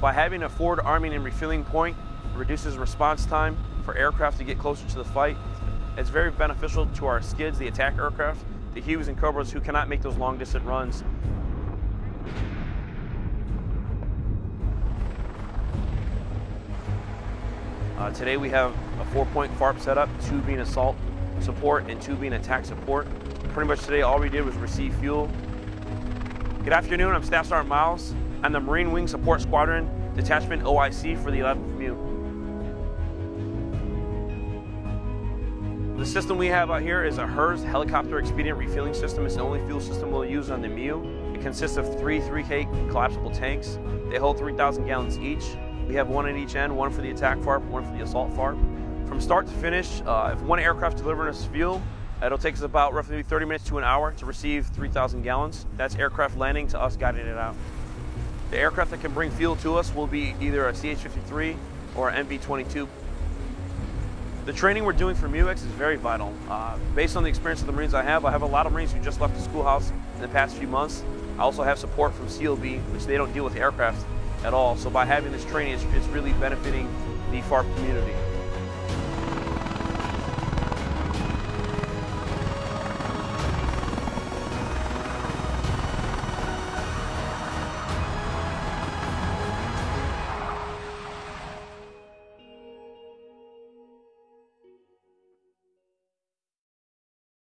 By having a forward arming and refueling point, reduces response time for aircraft to get closer to the fight. It's very beneficial to our skids, the attack aircraft, the Hueys and Cobras who cannot make those long distance runs. Uh, today we have a four-point FARP setup, two being assault support and two being attack support. Pretty much today all we did was receive fuel. Good afternoon, I'm Staff Sergeant Miles. I'm the Marine Wing Support Squadron Detachment OIC for the 11th MEU. The system we have out here is a HERS helicopter expedient refueling system. It's the only fuel system we'll use on the MEU. It consists of three 3K collapsible tanks. They hold 3,000 gallons each. We have one at each end, one for the attack FARP, one for the assault FARP. From start to finish, uh, if one aircraft delivering us fuel, it'll take us about roughly 30 minutes to an hour to receive 3,000 gallons. That's aircraft landing to us guiding it out. The aircraft that can bring fuel to us will be either a CH-53 or an MV-22. The training we're doing for MEUX is very vital. Uh, based on the experience of the Marines I have, I have a lot of Marines who just left the schoolhouse in the past few months. I also have support from CLB, which they don't deal with aircraft at all. So by having this training, it's, it's really benefiting the FARP community.